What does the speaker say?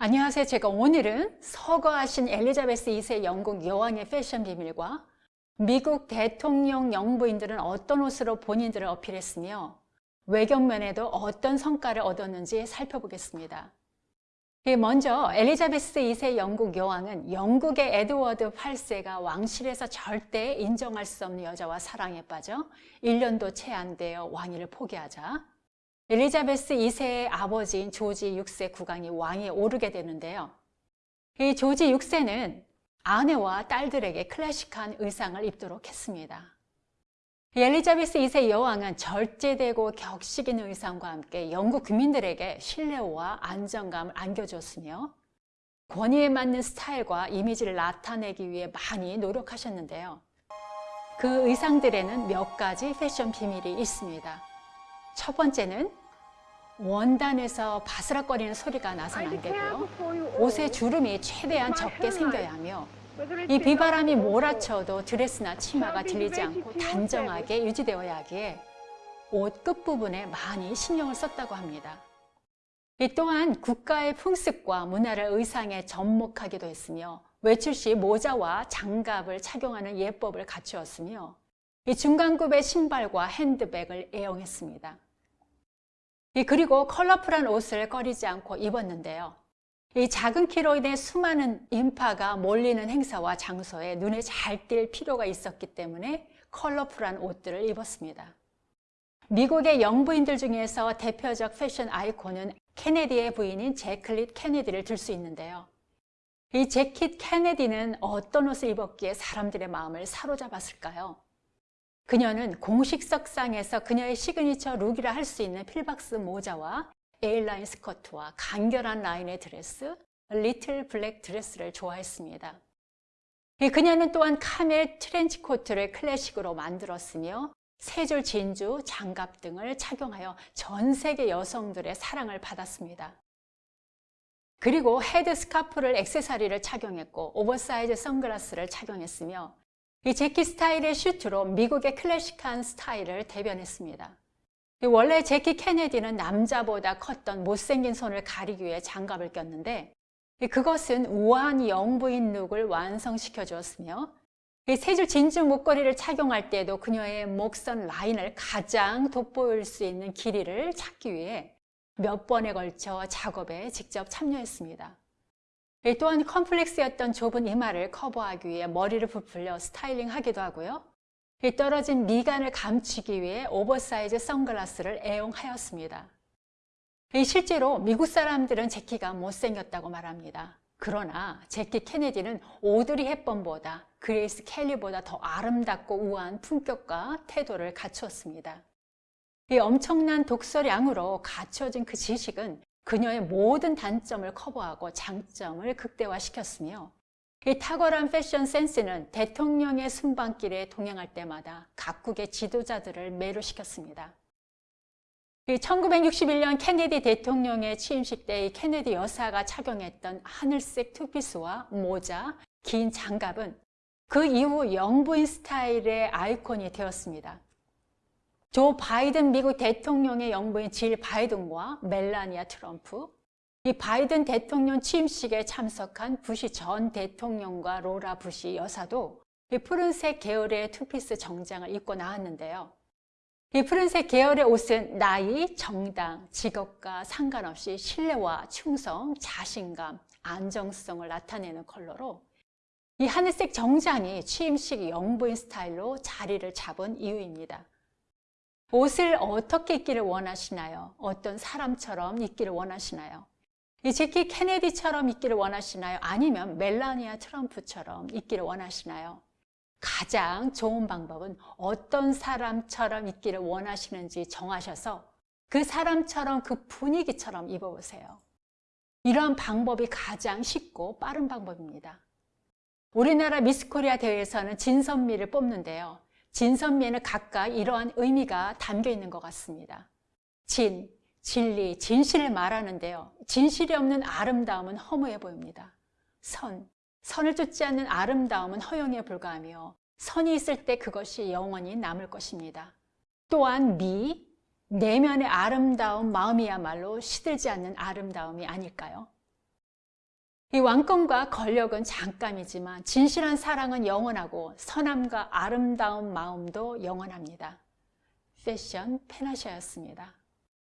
안녕하세요. 제가 오늘은 서거하신 엘리자베스 2세 영국 여왕의 패션 비밀과 미국 대통령 영부인들은 어떤 옷으로 본인들을 어필했으며 외경면에도 어떤 성과를 얻었는지 살펴보겠습니다. 예, 먼저 엘리자베스 2세 영국 여왕은 영국의 에드워드 8세가 왕실에서 절대 인정할 수 없는 여자와 사랑에 빠져 1년도 채 안 되어 왕위를 포기하자 엘리자베스 2세의 아버지인 조지 6세 국왕이 왕위에 오르게 되는데요. 이 조지 6세는 아내와 딸들에게 클래식한 의상을 입도록 했습니다. 엘리자베스 2세 여왕은 절제되고 격식 있는 의상과 함께 영국 국민들에게 신뢰와 안정감을 안겨줬으며 권위에 맞는 스타일과 이미지를 나타내기 위해 많이 노력하셨는데요. 그 의상들에는 몇 가지 패션 비밀이 있습니다. 첫 번째는 원단에서 바스락거리는 소리가 나서는 안 되고요. 옷의 주름이 최대한 적게 생겨야 하며 이 비바람이 몰아쳐도 드레스나 치마가 들리지 않고 단정하게 유지되어야 하기에 옷 끝부분에 많이 신경을 썼다고 합니다. 이 또한 국가의 풍습과 문화를 의상에 접목하기도 했으며 외출 시 모자와 장갑을 착용하는 예법을 갖추었으며 이 중간급의 신발과 핸드백을 애용했습니다. 그리고 컬러풀한 옷을 꺼리지 않고 입었는데요. 이 작은 키로 인해 수많은 인파가 몰리는 행사와 장소에 눈에 잘 띌 필요가 있었기 때문에 컬러풀한 옷들을 입었습니다. 미국의 영부인들 중에서 대표적 패션 아이콘은 케네디의 부인인 제클릿 케네디를 들 수 있는데요. 이 제킷 케네디는 어떤 옷을 입었기에 사람들의 마음을 사로잡았을까요? 그녀는 공식 석상에서 그녀의 signature look이라 할 수 있는 pillbox 모자와 A-line 스커트와 간결한 라인의 드레스, little black dress를 좋아했습니다. 그녀는 또한 camel 트렌치 코트를 클래식으로 만들었으며 세줄 진주, 장갑 등을 착용하여 전 세계 여성들의 사랑을 받았습니다. 그리고 head 스카프를 액세서리를 착용했고 오버사이즈 선글라스를 착용했으며 이 제키 스타일의 슈트로 미국의 클래식한 스타일을 대변했습니다. 원래 제키 케네디는 남자보다 컸던 못생긴 손을 가리기 위해 장갑을 꼈는데 그것은 우아한 영부인 look을 완성시켜 주었으며 세 줄 진주 목걸이를 착용할 때도 그녀의 목선 라인을 가장 돋보일 수 있는 길이를 찾기 위해 몇 번에 걸쳐 작업에 직접 참여했습니다. 또한 컴플렉스였던 좁은 이마를 커버하기 위해 머리를 부풀려 스타일링하기도 하고요. 떨어진 미간을 감추기 위해 오버사이즈 선글라스를 애용하였습니다. 실제로 미국 사람들은 제키가 못생겼다고 말합니다. 그러나 제키 케네디는 오드리 헵번보다 그레이스 켈리보다 더 아름답고 우아한 품격과 태도를 갖추었습니다. 이 엄청난 독서량으로 갖춰진 그 지식은 그녀의 모든 단점을 커버하고 장점을 극대화시켰으며 이 탁월한 패션 센스는 대통령의 순방길에 동행할 때마다 각국의 지도자들을 매료시켰습니다. 1961년 케네디 대통령의 취임식 때 케네디 여사가 착용했던 하늘색 투피스와 모자, 긴 장갑은 그 이후 영부인 스타일의 아이콘이 되었습니다. 조 바이든 미국 대통령의 영부인 질 바이든과 멜라니아 트럼프, 이 바이든 대통령 취임식에 참석한 부시 전 대통령과 로라 부시 여사도 이 푸른색 계열의 투피스 정장을 입고 나왔는데요. 이 푸른색 계열의 옷은 나이, 정당, 직업과 상관없이 신뢰와 충성, 자신감, 안정성을 나타내는 컬러로 이 하늘색 정장이 취임식 영부인 스타일로 자리를 잡은 이유입니다. 옷을 어떻게 입기를 원하시나요? 어떤 사람처럼 입기를 원하시나요? 이 제키 케네디처럼 입기를 원하시나요? 아니면 멜라니아 트럼프처럼 입기를 원하시나요? 가장 좋은 방법은 어떤 사람처럼 입기를 원하시는지 정하셔서 그 사람처럼 그 분위기처럼 입어보세요. 이러한 방법이 가장 쉽고 빠른 방법입니다. 우리나라 미스코리아 대회에서는 진선미를 뽑는데요. 진선미에는 각각 이러한 의미가 담겨 있는 것 같습니다. 진, 진리, 진실을 말하는데요. 진실이 없는 아름다움은 허무해 보입니다. 선, 선을 쫓지 않는 아름다움은 허용에 불과하며 선이 있을 때 그것이 영원히 남을 것입니다. 또한 미, 내면의 아름다운 마음이야말로 시들지 않는 아름다움이 아닐까요? 이 왕권과 권력은 잠깐이지만 진실한 사랑은 영원하고 선함과 아름다운 마음도 영원합니다. 패션 페나샤였습니다.